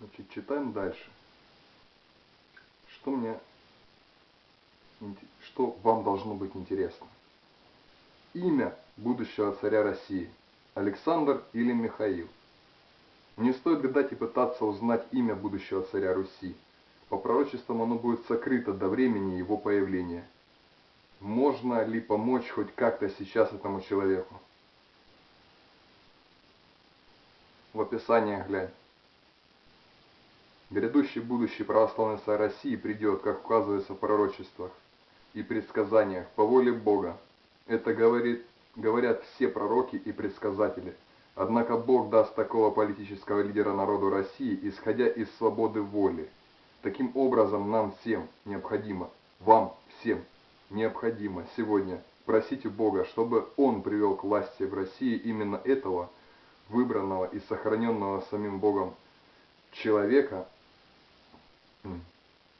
Значит, читаем дальше. Что мне, что вам должно быть интересно? Имя будущего царя России. Александр или Михаил? Не стоит гадать и пытаться узнать имя будущего царя Руси. По пророчествам оно будет сокрыто до времени его появления. Можно ли помочь хоть как-то сейчас этому человеку? В описании глянь. Грядущий будущий православный царь России придет, как указывается в пророчествах и предсказаниях, по воле Бога. Это говорит, говорят все пророки и предсказатели. Однако Бог даст такого политического лидера народу России, исходя из свободы воли. Таким образом, нам всем необходимо, вам всем необходимо сегодня просить у Бога, чтобы Он привел к власти в России именно этого, выбранного и сохраненного самим Богом человека,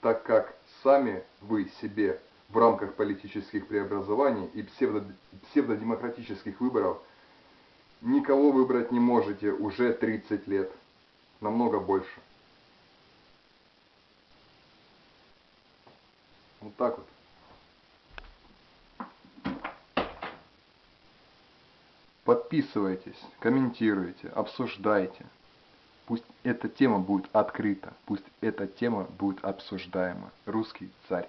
так как сами вы себе в рамках политических преобразований и псевдо, псевдодемократических выборов никого выбрать не можете уже 30 лет, намного больше. Вот так вот. Подписывайтесь, комментируйте, обсуждайте. Пусть эта тема будет открыта, пусть эта тема будет обсуждаема. Русский царь.